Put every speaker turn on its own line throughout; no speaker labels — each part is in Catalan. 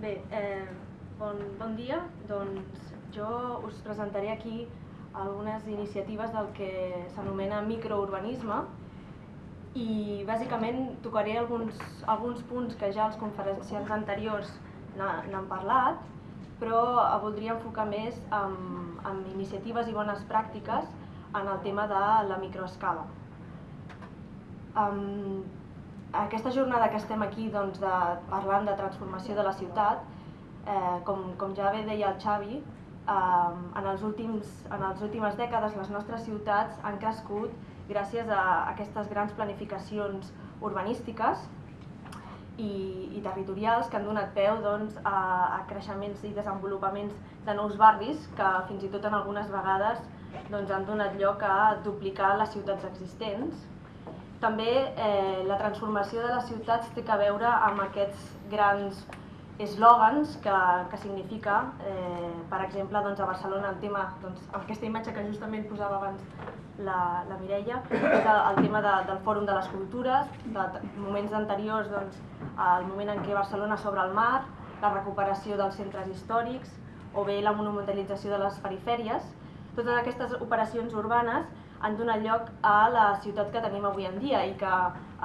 Bé, eh, bon, bon dia. Doncs jo us presentaré aquí algunes iniciatives del que s'anomena microurbanisme i bàsicament tocaré alguns, alguns punts que ja els conferenciants anteriors n'han parlat, però voldria enfocar més en, en iniciatives i bones pràctiques en el tema de la microescala. Um, aquesta jornada que estem aquí doncs, de, parlant de transformació de la ciutat, eh, com, com ja bé deia el Xavi, eh, en, els últims, en les últimes dècades les nostres ciutats han crescut gràcies a aquestes grans planificacions urbanístiques i, i territorials que han donat peu doncs, a, a creixements i desenvolupaments de nous barris que fins i tot en algunes vegades doncs, han donat lloc a duplicar les ciutats existents també eh, la transformació de les ciutats té a veure amb aquests grans eslògans que, que significa, eh, per exemple, doncs a Barcelona el tema, doncs, aquesta imatge que justament posava abans la, la Mireia, és el, el tema de, del Fòrum de les Cultures, de, moments anteriors, doncs, el moment en què Barcelona s'obre al mar, la recuperació dels centres històrics o bé la monumentalització de les perifèries. Totes aquestes operacions urbanes han donat lloc a la ciutat que tenim avui en dia i que,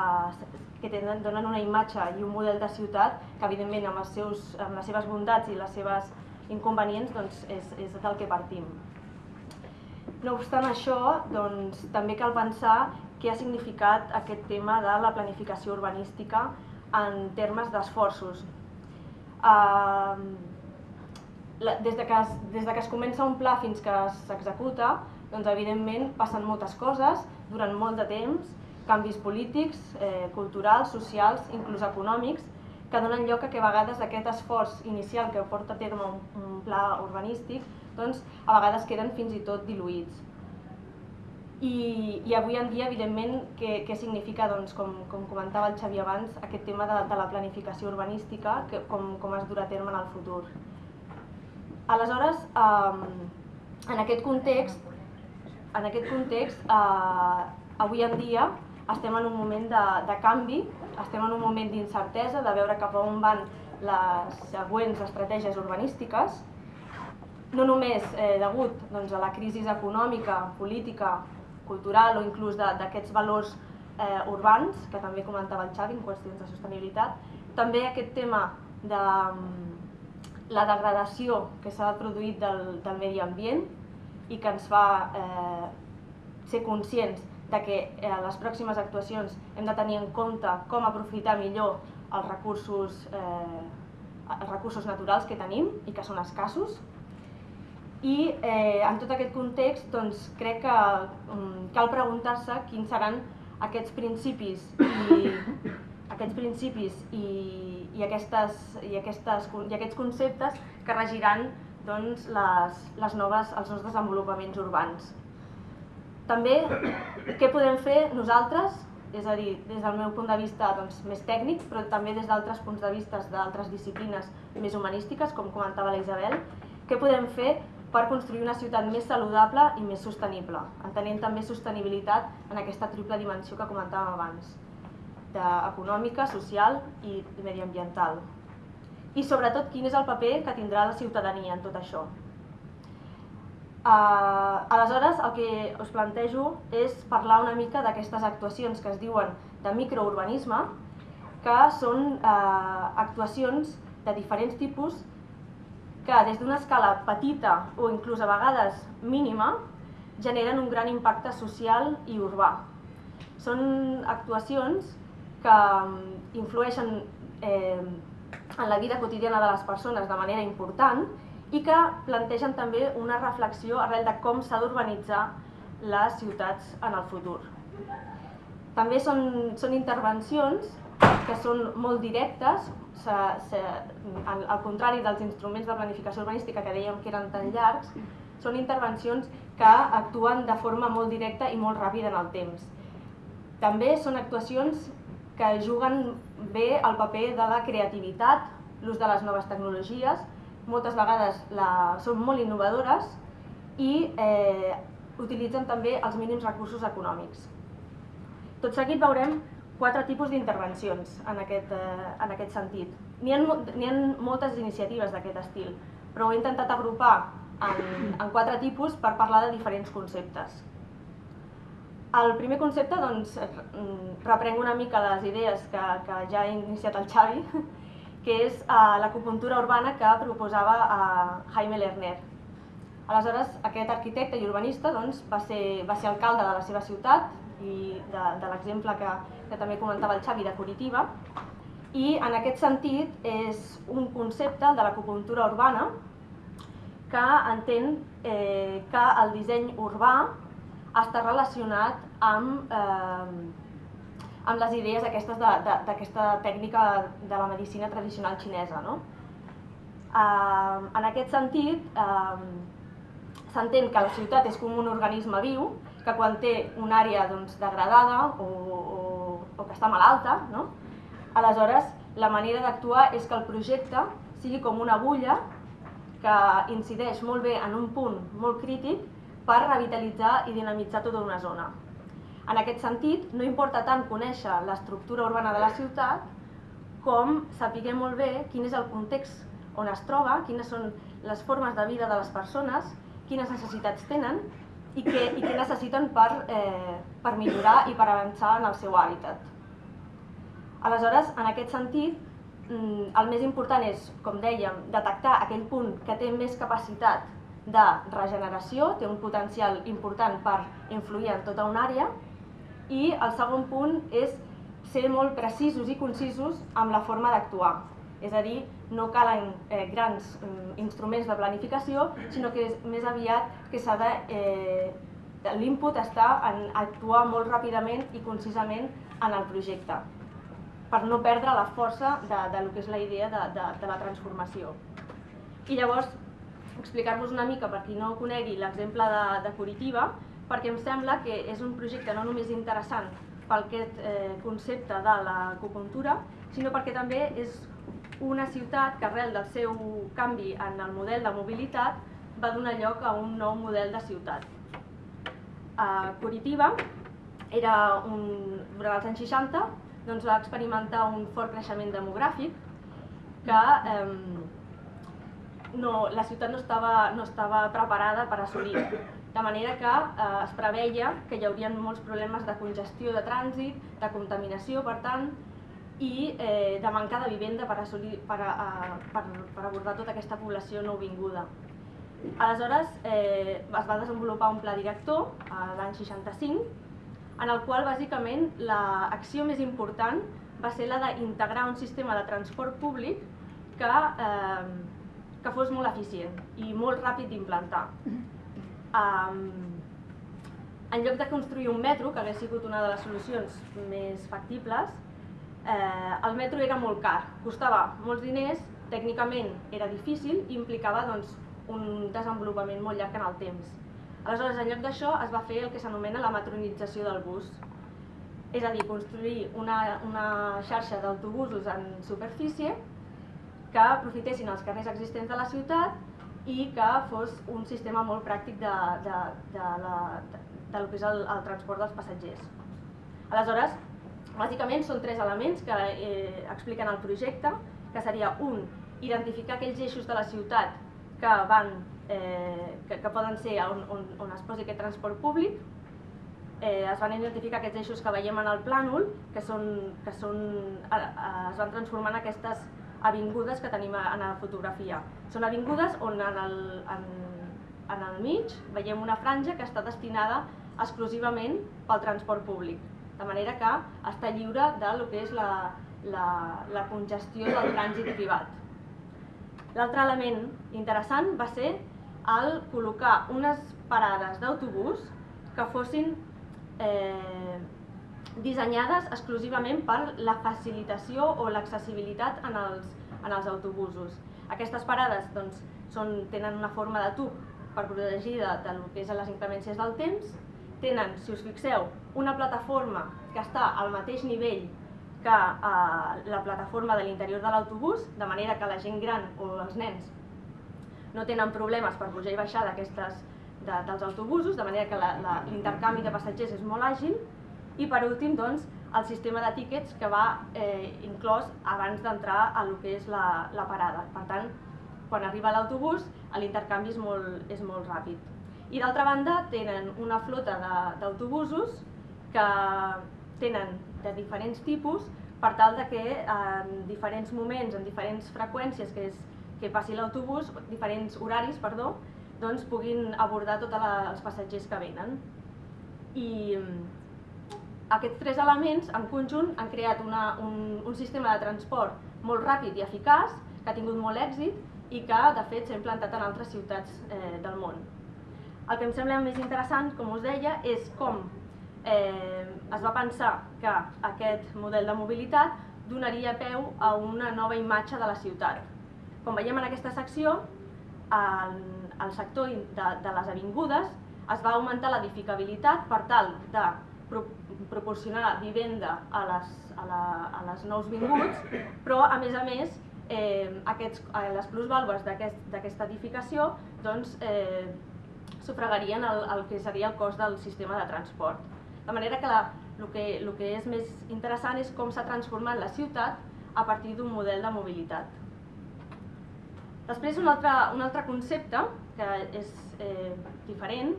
eh, que tenen, donen una imatge i un model de ciutat que evidentment amb, els seus, amb les seves bondats i les seves inconvenients doncs, és, és del que partim. No obstant això, doncs, també cal pensar què ha significat aquest tema de la planificació urbanística en termes d'esforços. Uh, des, de que es, des de que es comença un pla fins que s'executa, doncs evidentment passen moltes coses durant molt de temps, canvis polítics, eh, culturals, socials, inclús econòmics, que donen lloc a que a vegades aquest esforç inicial que porta a terme un, un pla urbanístic, doncs a vegades queden fins i tot diluïts. I, i avui en dia, evidentment, què, què significa, doncs, com, com comentava el Xavi abans, aquest tema de, de la planificació urbanística, que, com, com es durà a terme en el futur. Aleshores, eh, en aquest context, en aquest context, eh, avui en dia estem en un moment de, de canvi, estem en un moment d'incertesa, de veure cap a on van les següents estratègies urbanístiques, no només eh, degut doncs, a la crisi econòmica, política, cultural o inclús d'aquests valors eh, urbans, que també comentava el Xavi en qüestions de sostenibilitat, també aquest tema de mm, la degradació que s'ha produït del, del medi ambient, i que ens fa eh, ser conscients de que eh, a les pròximes actuacions hem de tenir en compte com aprofitar millor els recursos, eh, els recursos naturals que tenim i que són escassos. I eh, en tot aquest context doncs, crec que um, cal preguntar-se quins seran aquests principis i, aquests principis i, i, aquestes, i, aquestes, i aquests conceptes que regiran doncs, les, les noves, els nous desenvolupaments urbans. També, què podem fer nosaltres, és a dir, des del meu punt de vista doncs, més tècnic, però també des d'altres punts de vista d'altres disciplines més humanístiques, com comentava la Isabel, què podem fer per construir una ciutat més saludable i més sostenible, entenent també sostenibilitat en aquesta triple dimensió que comentàvem abans, econòmica, social i mediambiental i sobretot quin és el paper que tindrà la ciutadania en tot això. Uh, aleshores, el que us plantejo és parlar una mica d'aquestes actuacions que es diuen de microurbanisme, que són uh, actuacions de diferents tipus que des d'una escala petita o inclús a vegades mínima generen un gran impacte social i urbà. Són actuacions que influeixen eh, en la vida quotidiana de les persones de manera important i que plantegen també una reflexió arrel de com s'ha d'urbanitzar les ciutats en el futur. També són, són intervencions que són molt directes, se, se, al, contrari dels instruments de planificació urbanística que dèiem que eren tan llargs, són intervencions que actuen de forma molt directa i molt ràpida en el temps. També són actuacions que juguen bé el paper de la creativitat, l'ús de les noves tecnologies, moltes vegades la, són molt innovadores i eh, utilitzen també els mínims recursos econòmics. Tot seguit veurem quatre tipus d'intervencions en, aquest, eh, en aquest sentit. N'hi ha, ha moltes iniciatives d'aquest estil, però ho he intentat agrupar en, en quatre tipus per parlar de diferents conceptes. El primer concepte doncs, reprenc una mica les idees que, que ja ha iniciat el Xavi, que és uh, l'acupuntura urbana que proposava uh, Jaime Lerner. Aleshores, aquest arquitecte i urbanista doncs, va, ser, va ser alcalde de la seva ciutat i de, de l'exemple que, que també comentava el Xavi de Curitiba, i en aquest sentit és un concepte de l'acupuntura urbana que entén eh, que el disseny urbà està relacionat amb, eh, amb les idees aquestes d'aquesta tècnica de la medicina tradicional xinesa. No? Eh, en aquest sentit, eh, s'entén que la ciutat és com un organisme viu, que quan té una àrea doncs, degradada o, o, o que està malalta, no? aleshores la manera d'actuar és que el projecte sigui com una agulla que incideix molt bé en un punt molt crític per revitalitzar i dinamitzar tota una zona. En aquest sentit, no importa tant conèixer l'estructura urbana de la ciutat com saber molt bé quin és el context on es troba, quines són les formes de vida de les persones, quines necessitats tenen i què, i què necessiten per, eh, per millorar i per avançar en el seu hàbitat. Aleshores, en aquest sentit, Mm, el més important és, com dèiem, detectar aquell punt que té més capacitat de regeneració, té un potencial important per influir en tota una àrea, i el segon punt és ser molt precisos i concisos amb la forma d'actuar. És a dir, no calen eh, grans eh, instruments de planificació, sinó que és més aviat que s'ha de... Eh, L'input està en actuar molt ràpidament i concisament en el projecte per no perdre la força de, de lo que és la idea de, de, de la transformació. I llavors, explicar-vos una mica, per qui no conegui l'exemple de, de Curitiba, perquè em sembla que és un projecte no només interessant pel aquest eh, concepte de l'acupuntura, sinó perquè també és una ciutat que arrel del seu canvi en el model de mobilitat va donar lloc a un nou model de ciutat. A Curitiba era un, durant els anys 60 doncs, va experimentar un fort creixement demogràfic que eh, no, la ciutat no estava, no estava preparada per assolir. De manera que eh, es preveia que hi haurien molts problemes de congestió de trànsit, de contaminació, per tant, i eh, de manca de vivenda per, assolir, per, a, per, per abordar tota aquesta població nouvinguda. Aleshores eh, es va desenvolupar un pla director l'any 65 en el qual bàsicament l'acció més important va ser la d'integrar un sistema de transport públic que, eh, que fos molt eficient i molt ràpid d'implantar. Um, en lloc de construir un metro, que hauria sigut una de les solucions més factibles, eh, el metro era molt car, costava molts diners, tècnicament era difícil i implicava doncs, un desenvolupament molt llarg en el temps. Aleshores, en lloc d'això, es va fer el que s'anomena la matronització del bus. És a dir, construir una, una xarxa d'autobusos en superfície que aprofitessin els carrers existents de la ciutat i que fos un sistema molt pràctic de, de, de, la, de, de que és el, el transport dels passatgers. Aleshores, bàsicament són tres elements que eh, expliquen el projecte, que seria un, identificar aquells eixos de la ciutat que van eh, que, que poden ser on, on, on es posi aquest transport públic. Eh, es van identificar aquests eixos que veiem en el plànol, que, són, que són, eh, eh, es van transformar en aquestes avingudes que tenim en la fotografia. Són avingudes on en el, en, en el mig veiem una franja que està destinada exclusivament pel transport públic, de manera que està lliure de lo que és la, la, la congestió del trànsit privat. L'altre element interessant va ser al col·locar unes parades d'autobús que fossin eh, dissenyades exclusivament per la facilitació o l'accessibilitat en, els, en els autobusos. Aquestes parades doncs, són, tenen una forma de tub per protegir de, lo que és les inclemències del temps, tenen, si us fixeu, una plataforma que està al mateix nivell que eh, la plataforma de l'interior de l'autobús, de manera que la gent gran o els nens no tenen problemes per pujar i baixar d'aquestes de, dels autobusos, de manera que l'intercanvi de passatgers és molt àgil. I per últim, doncs, el sistema de tíquets que va eh, inclòs abans d'entrar a lo que és la, la parada. Per tant, quan arriba l'autobús, l'intercanvi és, molt, és molt ràpid. I d'altra banda, tenen una flota d'autobusos que tenen de diferents tipus per tal de que en diferents moments, en diferents freqüències que, és, que passi l'autobús, diferents horaris, perdó, doncs puguin abordar tots els passatgers que venen. I aquests tres elements, en conjunt, han creat una, un, un sistema de transport molt ràpid i eficaç, que ha tingut molt èxit i que, de fet, s'ha implantat en altres ciutats eh, del món. El que em sembla més interessant, com us deia, és com eh, es va pensar que aquest model de mobilitat donaria peu a una nova imatge de la ciutat. Com veiem en aquesta secció, el, el sector de, de les avingudes es va augmentar l'edificabilitat per tal de proporcionar vivenda a les, a, la, a les nous vinguts, però a més a més eh, aquests, eh, les plusvàlues d'aquesta aquest, edificació doncs, eh, sufragarien el, el que seria el cost del sistema de transport. De manera que la, el, que, el que és més interessant és com s'ha transformat la ciutat a partir d'un model de mobilitat. Després un altre, un altre concepte que és eh, diferent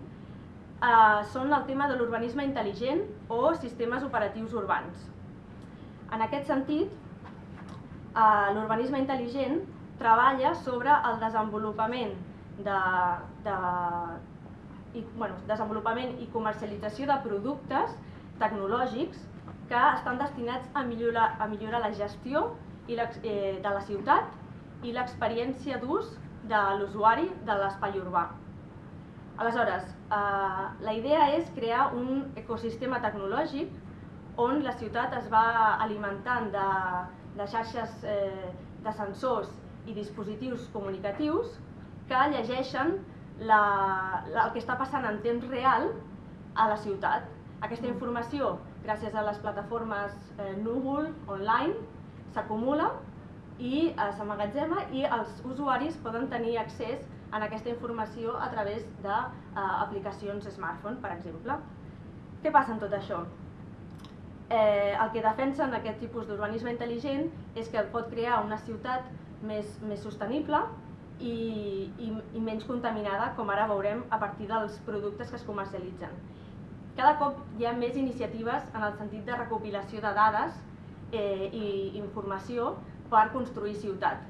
eh, són el tema de l'urbanisme intel·ligent o sistemes operatius urbans. En aquest sentit, eh, l'urbanisme intel·ligent treballa sobre el desenvolupament de, de, i, bueno, desenvolupament i comercialització de productes tecnològics que estan destinats a millorar, a millorar la gestió i eh, de la ciutat i l'experiència d'ús de l'usuari de l'espai urbà. Aleshores, eh, la idea és crear un ecosistema tecnològic on la ciutat es va alimentant de, de xarxes eh, de sensors i dispositius comunicatius que llegeixen la, la, el que està passant en temps real a la ciutat. Aquesta informació, gràcies a les plataformes eh, núvol, online, s'acumula i eh, s'emmagatzema i els usuaris poden tenir accés a aquesta informació a través d'aplicacions eh, smartphone, per exemple. Què passa amb tot això? Eh, el que defensen aquest tipus d'urbanisme intel·ligent és que pot crear una ciutat més, més sostenible, i, i, i menys contaminada, com ara veurem a partir dels productes que es comercialitzen. Cada cop hi ha més iniciatives en el sentit de recopilació de dades eh, i informació per construir ciutat.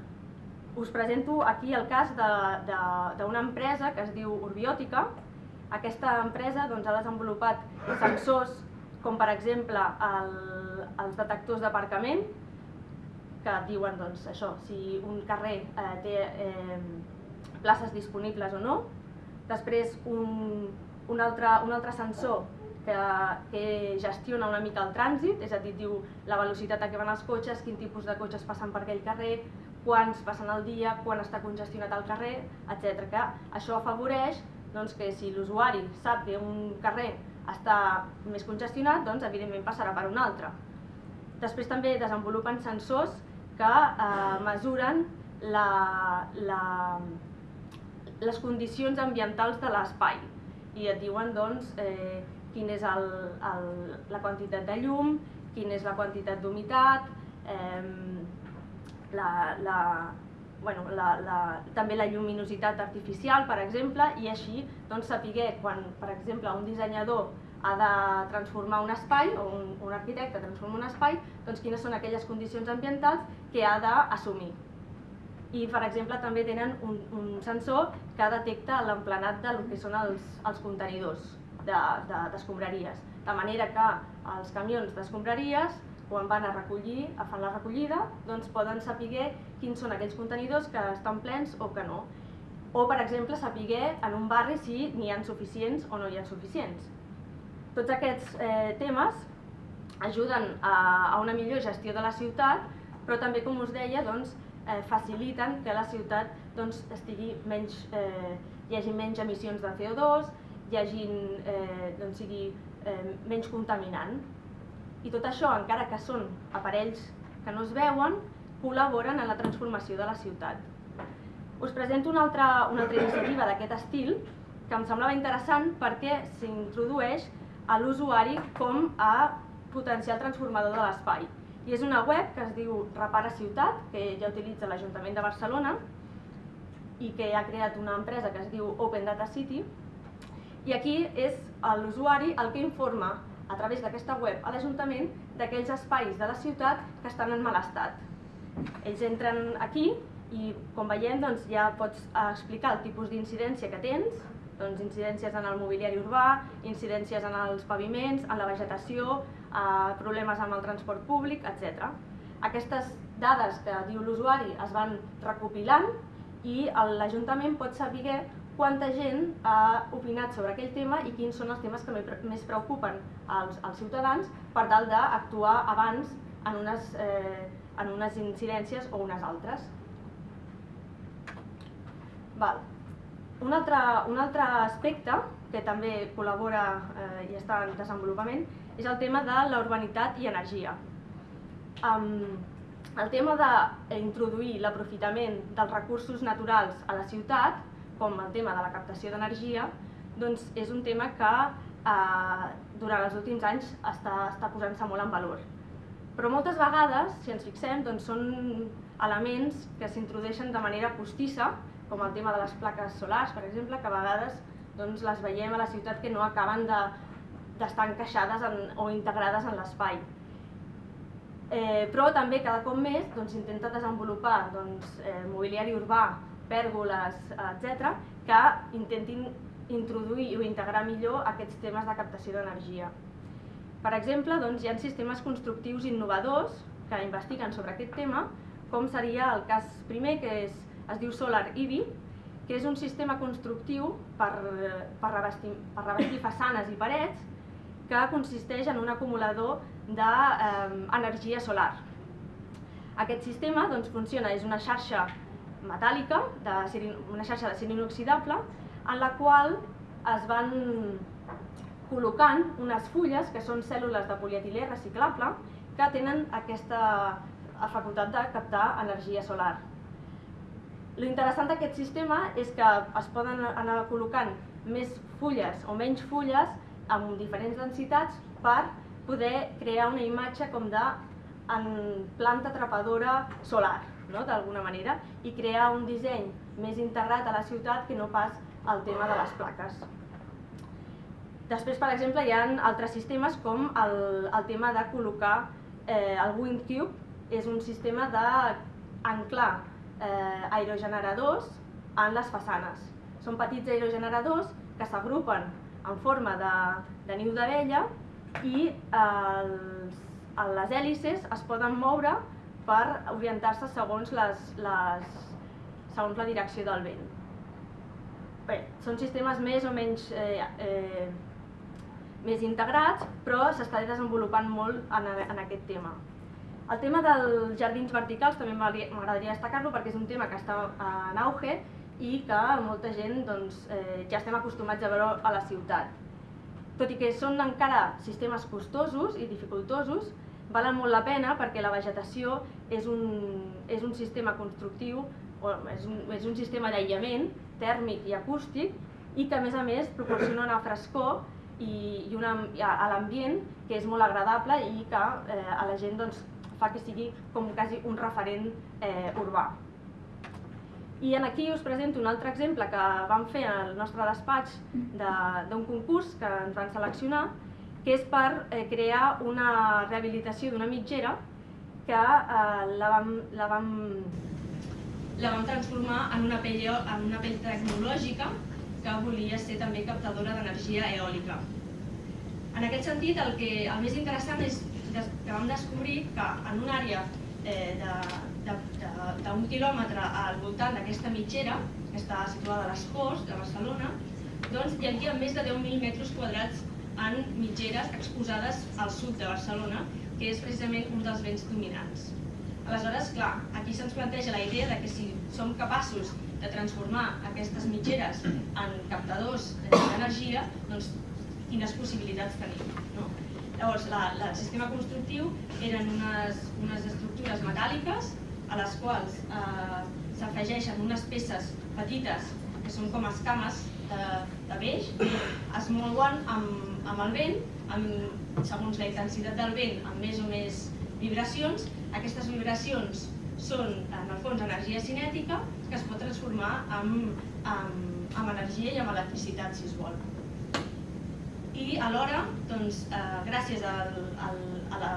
Us presento aquí el cas d'una empresa que es diu Urbiòtica. Aquesta empresa doncs, ha desenvolupat sensors com per exemple el, els detectors d'aparcament, que diuen doncs, això, si un carrer eh, té eh, places disponibles o no. Després un, un, altre, un altre sensor que, que gestiona una mica el trànsit, és a dir, diu la velocitat a què van els cotxes, quin tipus de cotxes passen per aquell carrer, quants passen al dia, quan està congestionat el carrer, etc. Que això afavoreix doncs, que si l'usuari sap que un carrer està més congestionat, doncs evidentment passarà per un altre. Després també desenvolupen sensors que eh, mesuren la, la, les condicions ambientals de l'espai i et diuen doncs, eh, quin és el, el, la quantitat de llum, quina és la quantitat d'humitat, eh, la, la, bueno, la, la, també la lluminositat artificial, per exemple, i així doncs, saber quan, per exemple, un dissenyador ha de transformar un espai, o un, un arquitecte transforma un espai, doncs quines són aquelles condicions ambientals que ha d'assumir. I, per exemple, també tenen un, un sensor que detecta l'emplenat del que són els, els contenidors d'escombraries. De, de, de manera que els camions d'escombraries, quan van a recollir, a fer la recollida, doncs poden saber quins són aquells contenidors que estan plens o que no. O, per exemple, saber en un barri si n'hi ha suficients o no hi ha suficients. Tots aquests eh, temes ajuden a, a una millor gestió de la ciutat, però també, com us deia, doncs, eh, faciliten que la ciutat doncs, estigui menys, eh, hi hagi menys emissions de CO2, hi hagi, eh, doncs, sigui eh, menys contaminant. I tot això, encara que són aparells que no es veuen, col·laboren en la transformació de la ciutat. Us presento una altra, una altra iniciativa d'aquest estil que em semblava interessant perquè s'introdueix a l'usuari com a potencial transformador de l'espai. I és una web que es diu Repara Ciutat, que ja utilitza l'Ajuntament de Barcelona i que ha creat una empresa que es diu Open Data City. I aquí és l'usuari el que informa a través d'aquesta web a l'Ajuntament d'aquells espais de la ciutat que estan en mal estat. Ells entren aquí i, com veiem, doncs, ja pots explicar el tipus d'incidència que tens, doncs, incidències en el mobiliari urbà, incidències en els paviments, en la vegetació, eh, problemes amb el transport públic, etc. Aquestes dades que diu l'usuari es van recopilant i l'Ajuntament pot saber quanta gent ha opinat sobre aquell tema i quins són els temes que més preocupen als, als ciutadans per tal d'actuar abans en unes, eh, en unes incidències o unes altres. Val. Un altre, un altre aspecte que també col·labora eh, i està en desenvolupament és el tema de la urbanitat i energia. Um, el tema d'introduir l'aprofitament dels recursos naturals a la ciutat, com el tema de la captació d'energia, doncs és un tema que eh, durant els últims anys està, està posant-se molt en valor. Però moltes vegades, si ens fixem, doncs són elements que s'introdueixen de manera postissa com el tema de les plaques solars, per exemple, que a vegades doncs, les veiem a la ciutat que no acaben d'estar de, encaixades en, o integrades en l'espai. Eh, però també cada cop més s'intenta doncs, desenvolupar doncs, eh, mobiliari urbà, pèrgoles, etc., que intentin introduir o integrar millor aquests temes de captació d'energia. Per exemple, doncs, hi ha sistemes constructius innovadors que investiguen sobre aquest tema, com seria el cas primer, que és es diu Solar IBI, que és un sistema constructiu per, per, revestir, per revestir façanes i parets que consisteix en un acumulador d'energia eh, solar. Aquest sistema doncs, funciona, és una xarxa metàl·lica, de, una xarxa de ser inoxidable, en la qual es van col·locant unes fulles, que són cèl·lules de polietilè reciclable, que tenen aquesta facultat de captar energia solar. L'interessant d'aquest sistema és que es poden anar col·locant més fulles o menys fulles amb diferents densitats per poder crear una imatge com de en planta atrapadora solar, no? d'alguna manera, i crear un disseny més integrat a la ciutat que no pas el tema de les plaques. Després, per exemple, hi ha altres sistemes com el, el tema de col·locar eh, el WindCube, és un sistema d'anclar eh, aerogeneradors en les façanes. Són petits aerogeneradors que s'agrupen en forma de, de niu d'abella i els, les hèlices es poden moure per orientar-se segons, les, les, segons la direcció del vent. Bé, són sistemes més o menys eh, eh, més integrats, però s'està desenvolupant molt en, en aquest tema. El tema dels jardins verticals també m'agradaria destacar-lo perquè és un tema que està en auge i que molta gent doncs, eh, ja estem acostumats a veure a la ciutat. Tot i que són encara sistemes costosos i dificultosos, valen molt la pena perquè la vegetació és un, és un sistema constructiu, o és un, és un sistema d'aïllament tèrmic i acústic i que a més a més proporciona una frescor i, i una, a l'ambient que és molt agradable i que eh, a la gent doncs, fa que sigui com quasi un referent eh, urbà. I en aquí us presento un altre exemple que vam fer al nostre despatx d'un de, concurs que ens van seleccionar, que és per eh, crear una rehabilitació d'una mitgera que eh, la, vam, la, vam, la vam transformar en una pell, en una pell tecnològica que volia ser també captadora d'energia eòlica. En aquest sentit, el, que, el més interessant és que vam descobrir que en una àrea eh, d'un quilòmetre al voltant d'aquesta mitgera, que està situada a les Corts de Barcelona, doncs hi havia més de 10.000 metres quadrats en mitgeres exposades al sud de Barcelona, que és precisament un dels vents dominants. Aleshores, clar, aquí se'ns planteja la idea de que si som capaços de transformar aquestes mitgeres en captadors d'energia, doncs quines possibilitats tenim. No? Llavors, la, la, el sistema constructiu eren unes, unes estructures metàl·liques a les quals eh, s'afegeixen unes peces petites que són com escames de, de peix, es mouen amb, amb el vent, amb, segons la intensitat del vent, amb més o més vibracions. Aquestes vibracions són, en el fons, energia cinètica que es pot transformar en, en, en energia i en electricitat, si es vol. I alhora, doncs, eh, gràcies al, al, a, la,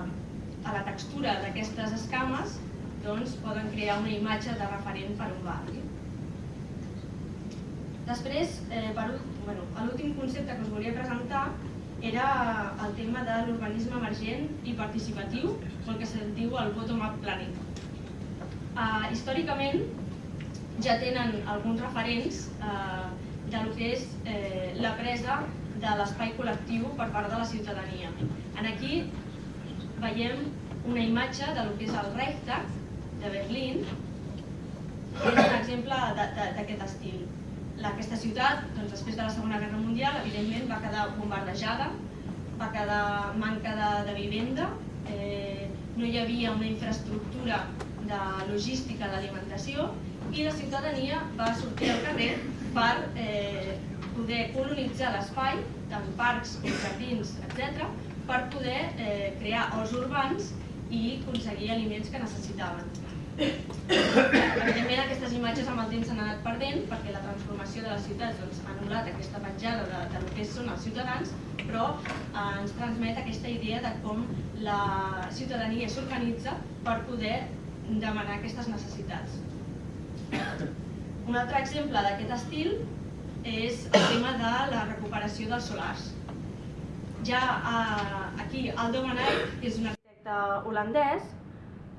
a la textura d'aquestes escames, doncs, poden crear una imatge de referent per un barri. Després, eh, per bueno, l'últim concepte que us volia presentar era el tema de l'urbanisme emergent i participatiu, el que se'n diu el bottom-up planning. Uh, històricament ja tenen alguns referents uh, de lo que és eh, la presa de l'espai col·lectiu per part de la ciutadania. En aquí veiem una imatge de lo que és el Reichstag de Berlín, que és un exemple d'aquest estil aquesta ciutat, doncs, després de la Segona Guerra Mundial, evidentment va quedar bombardejada, va quedar manca de, de vivenda, eh, no hi havia una infraestructura de logística d'alimentació i la ciutadania va sortir al carrer per eh, poder colonitzar l'espai, tant parcs com jardins, etc., per poder eh, crear horts urbans i aconseguir aliments que necessitaven. Evidentment aquestes imatges amb el temps s'han anat perdent perquè la transformació de les ciutats doncs, ha anul·lat aquesta petjada de, de lo que són els ciutadans, però eh, ens transmet aquesta idea de com la ciutadania s'organitza per poder demanar aquestes necessitats. Un altre exemple d'aquest estil és el tema de la recuperació dels solars. Ja eh, aquí Aldo Manay, que és un arquitecte holandès,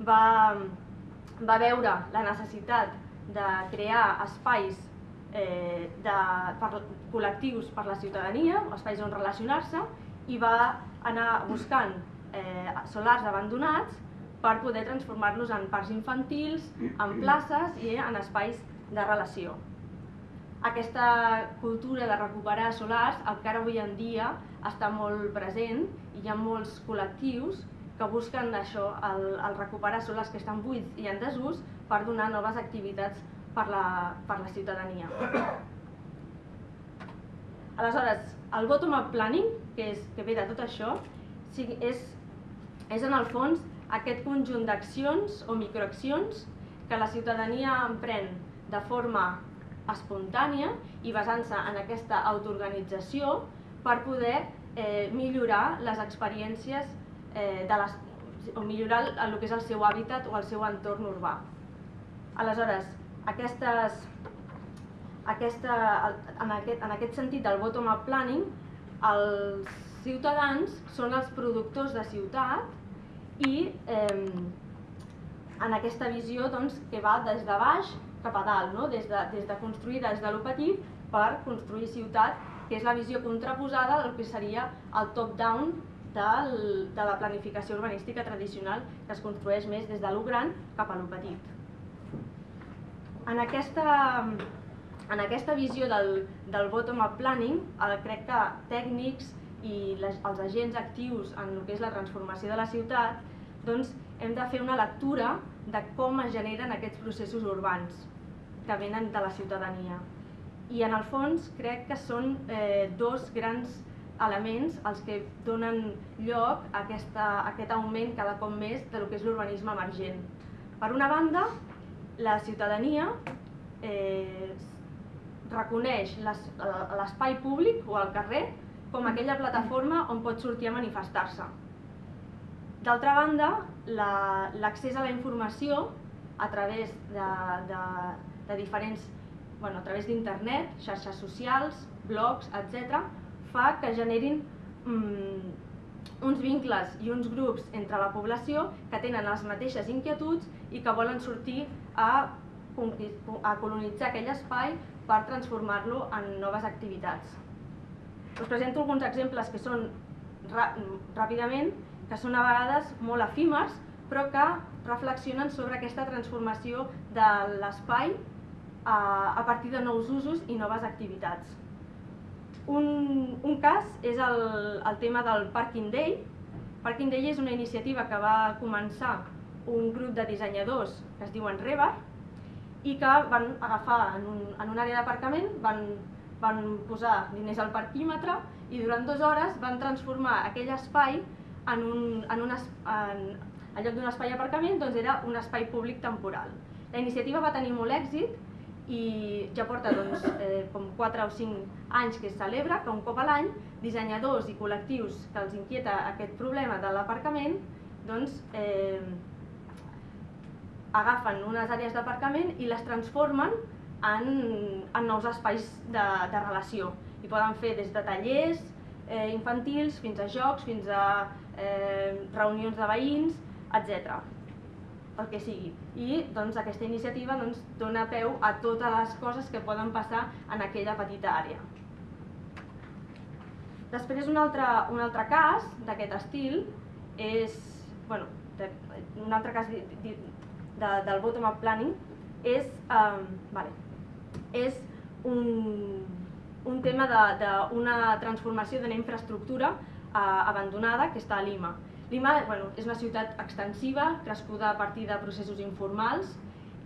va va veure la necessitat de crear espais eh, de, per, col·lectius per la ciutadania, espais on relacionar-se, i va anar buscant eh, solars abandonats per poder transformar-los en parcs infantils, en places i en espais de relació. Aquesta cultura de recuperar solars encara avui en dia està molt present i hi ha molts col·lectius que busquen això, el, el recuperar són les que estan buits i en desús per donar noves activitats per la, per la ciutadania. Aleshores, el bottom-up planning, que, és, que ve de tot això, és, és en el fons aquest conjunt d'accions o microaccions que la ciutadania emprèn de forma espontània i basant-se en aquesta autoorganització per poder eh, millorar les experiències eh, de les, o millorar el, el que és el seu hàbitat o el seu entorn urbà. Aleshores, aquestes, aquesta, en, aquest, en aquest sentit del bottom-up planning, els ciutadans són els productors de ciutat i eh, en aquesta visió doncs, que va des de baix cap a dalt, no? des, de, des de construir des de lo petit per construir ciutat, que és la visió contraposada del que seria el top-down del, de la planificació urbanística tradicional que es construeix més des de lo gran cap a lo petit. En aquesta, en aquesta visió del, del bottom-up planning, el, crec que tècnics i les, els agents actius en el que és la transformació de la ciutat, doncs hem de fer una lectura de com es generen aquests processos urbans que venen de la ciutadania. I en el fons crec que són eh, dos grans elements els que donen lloc a, aquesta, a aquest augment cada cop més de lo que és l'urbanisme emergent. Per una banda, la ciutadania eh, reconeix l'espai públic o el carrer com aquella plataforma on pot sortir a manifestar-se. D'altra banda, l'accés la, a la informació a través de, de, de diferents, bueno, a través d'internet, xarxes socials, blogs, etc., fa que generin mm, uns vincles i uns grups entre la població que tenen les mateixes inquietuds i que volen sortir a, a colonitzar aquell espai per transformar-lo en noves activitats. Us presento alguns exemples que són ràpidament, que són a vegades molt efímers, però que reflexionen sobre aquesta transformació de l'espai a, a partir de nous usos i noves activitats. Un, un cas és el, el tema del Parking Day. Parking Day és una iniciativa que va començar un grup de dissenyadors que es diuen Rebar i que van agafar en, un, en una àrea d'aparcament, van, van posar diners al parquímetre i durant dues hores van transformar aquell espai en un, en un en, en lloc d'un espai d'aparcament doncs era un espai públic temporal. La iniciativa va tenir molt èxit i ja porta doncs, eh, com 4 o 5 anys que es celebra, que un cop a l'any dissenyadors i col·lectius que els inquieta aquest problema de l'aparcament doncs, eh, agafen unes àrees d'aparcament i les transformen en, en nous espais de, de relació. I poden fer des de tallers eh, infantils fins a jocs, fins a eh, reunions de veïns, etc. El que sigui. I doncs, aquesta iniciativa doncs, dona peu a totes les coses que poden passar en aquella petita àrea. Després un altre, un altre cas d'aquest estil és, bueno, de, un altre cas de, de, de, del bottom-up planning és, um, vale, és un, un tema d'una transformació d'una infraestructura uh, abandonada que està a Lima. Lima bueno, és una ciutat extensiva, crescuda a partir de processos informals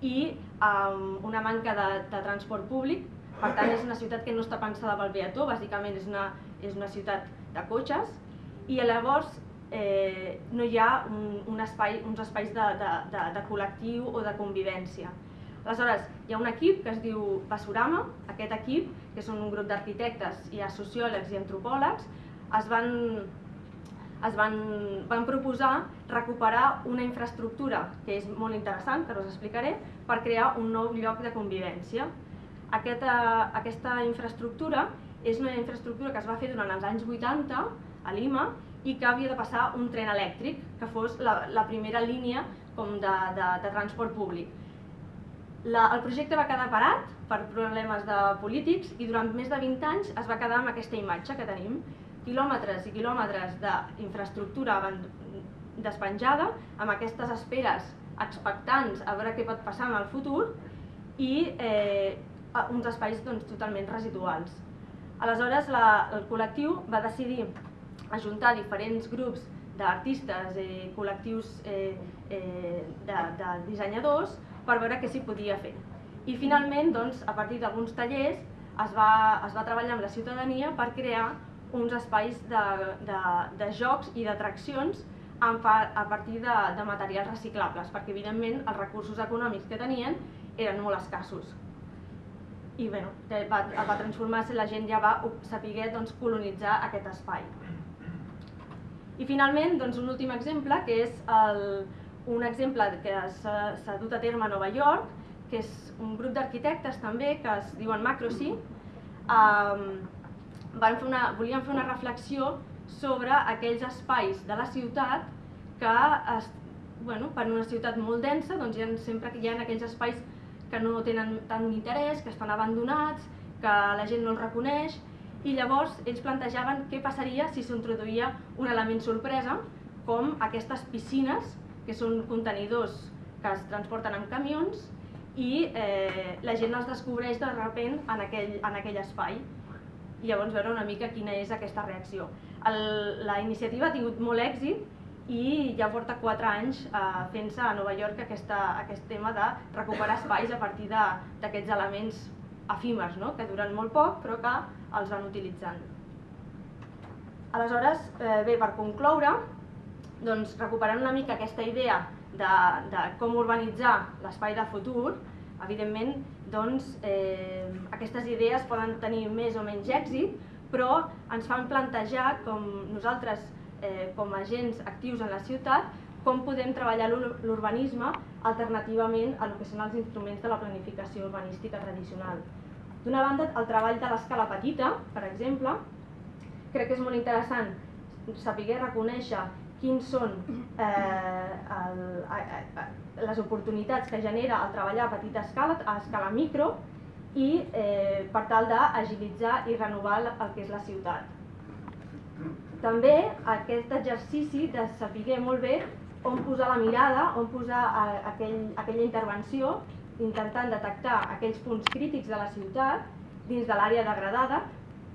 i um, una manca de, de transport públic, per tant és una ciutat que no està pensada pel peató, bàsicament és una és una ciutat de cotxes. I llavors eh, no hi ha un, un espai, uns espais de, de, de, de col·lectiu o de convivència. Aleshores, hi ha un equip que es diu Basurama, aquest equip, que són un grup d'arquitectes i sociòlegs i antropòlegs, es van, es van, van proposar recuperar una infraestructura que és molt interessant, que us explicaré, per crear un nou lloc de convivència. Aquesta, aquesta infraestructura és una infraestructura que es va fer durant els anys 80 a Lima i que havia de passar un tren elèctric, que fos la, la primera línia com de, de, de transport públic. La, el projecte va quedar parat per problemes de polítics i durant més de 20 anys es va quedar amb aquesta imatge que tenim, quilòmetres i quilòmetres d'infraestructura despenjada, amb aquestes esperes expectants a veure què pot passar en el futur i eh, uns espais doncs, totalment residuals. Aleshores, la, el col·lectiu va decidir ajuntar diferents grups d'artistes, eh, col·lectius eh, eh, de, de dissenyadors per veure què s'hi podia fer. I finalment, doncs, a partir d'alguns tallers, es va, es va treballar amb la ciutadania per crear uns espais de, de, de jocs i d'atraccions a partir de, de materials reciclables, perquè evidentment els recursos econòmics que tenien eren molt escassos i bueno, va, va transformar-se, la gent ja va saber doncs, colonitzar aquest espai. I finalment, doncs, un últim exemple, que és el, un exemple que s'ha dut a terme a Nova York, que és un grup d'arquitectes també, que es diuen Macrosy, um, van fer una, volien fer una reflexió sobre aquells espais de la ciutat que, es, bueno, per una ciutat molt densa, doncs hi ha, sempre hi ha aquells espais que no tenen tant interès, que estan abandonats, que la gent no els reconeix, i llavors ells plantejaven què passaria si s'introduïa un element sorpresa, com aquestes piscines, que són contenidors que es transporten amb camions, i eh, la gent els descobreix de sobte en aquell, en aquell espai. I llavors veure una mica quina és aquesta reacció. El, la iniciativa ha tingut molt èxit i ja porta 4 anys eh, fent-se a Nova York aquesta, aquest tema de recuperar espais a partir d'aquests elements efímers, no? que duren molt poc però que els van utilitzant. Aleshores, eh, bé, per concloure, doncs, recuperant una mica aquesta idea de, de com urbanitzar l'espai de futur, evidentment doncs, eh, aquestes idees poden tenir més o menys èxit, però ens fan plantejar com nosaltres eh, com a agents actius en la ciutat, com podem treballar l'urbanisme alternativament a el que són els instruments de la planificació urbanística tradicional. D'una banda, el treball de l'escala petita, per exemple, crec que és molt interessant saber reconèixer quins són eh, el, les oportunitats que genera el treballar a petita escala, a escala micro, i eh, per tal d'agilitzar i renovar el que és la ciutat. També aquest exercici de saber molt bé on posar la mirada, on posar eh, aquell, aquella intervenció, intentant detectar aquells punts crítics de la ciutat dins de l'àrea degradada,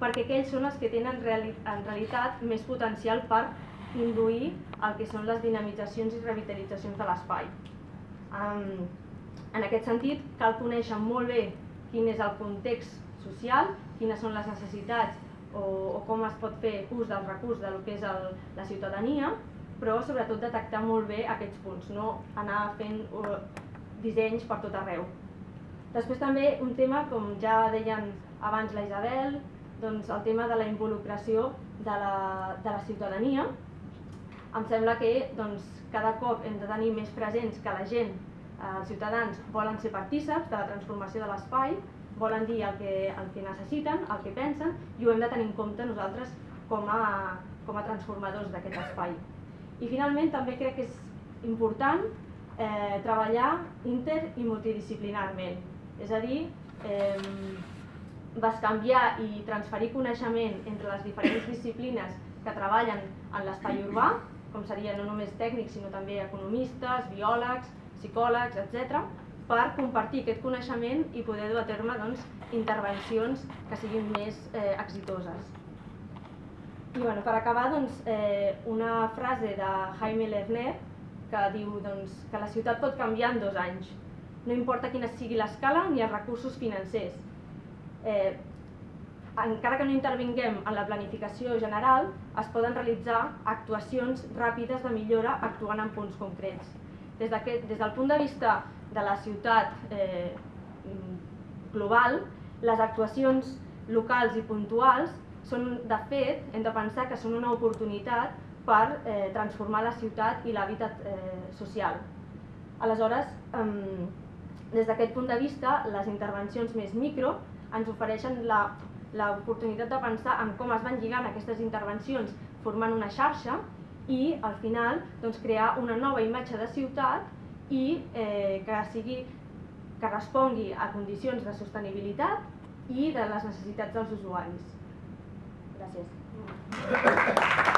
perquè aquells són els que tenen en realitat més potencial per induir el que són les dinamitzacions i revitalitzacions de l'espai. Um, en aquest sentit, cal conèixer molt bé quin és el context social, quines són les necessitats o, o com es pot fer ús del recurs del que és el, la ciutadania, però sobretot detectar molt bé aquests punts, no anar fent uh, dissenys per tot arreu. Després també un tema, com ja deien abans la Isabel, doncs el tema de la involucració de la, de la ciutadania. Em sembla que doncs, cada cop hem de tenir més presents que la gent, eh, els ciutadans, volen ser partíceps de la transformació de l'espai, volen dir el que, el que necessiten, el que pensen, i ho hem de tenir en compte nosaltres com a, com a transformadors d'aquest espai. I finalment també crec que és important eh, treballar inter i multidisciplinarment, és a dir, eh, canviar i transferir coneixement entre les diferents disciplines que treballen en l'espai urbà, com serien no només tècnics sinó també economistes, biòlegs, psicòlegs, etc, per compartir aquest coneixement i poder dur a terme doncs, intervencions que siguin més eh, exitoses. I bueno, per acabar, doncs, eh, una frase de Jaime Lerner que diu doncs, que la ciutat pot canviar en dos anys. No importa quina sigui l'escala ni els recursos financers. Eh, encara que no intervinguem en la planificació general, es poden realitzar actuacions ràpides de millora actuant en punts concrets. Des, des del punt de vista de la ciutat eh, global, les actuacions locals i puntuals són, de fet, hem de pensar que són una oportunitat per eh, transformar la ciutat i l'hàbitat eh, social. Aleshores, eh, des d'aquest punt de vista, les intervencions més micro ens ofereixen la l'oportunitat de pensar en com es van lligant aquestes intervencions formant una xarxa i al final doncs, crear una nova imatge de ciutat i eh, que sigui que respongui a condicions de sostenibilitat i de les necessitats dels usuaris. Gràcies.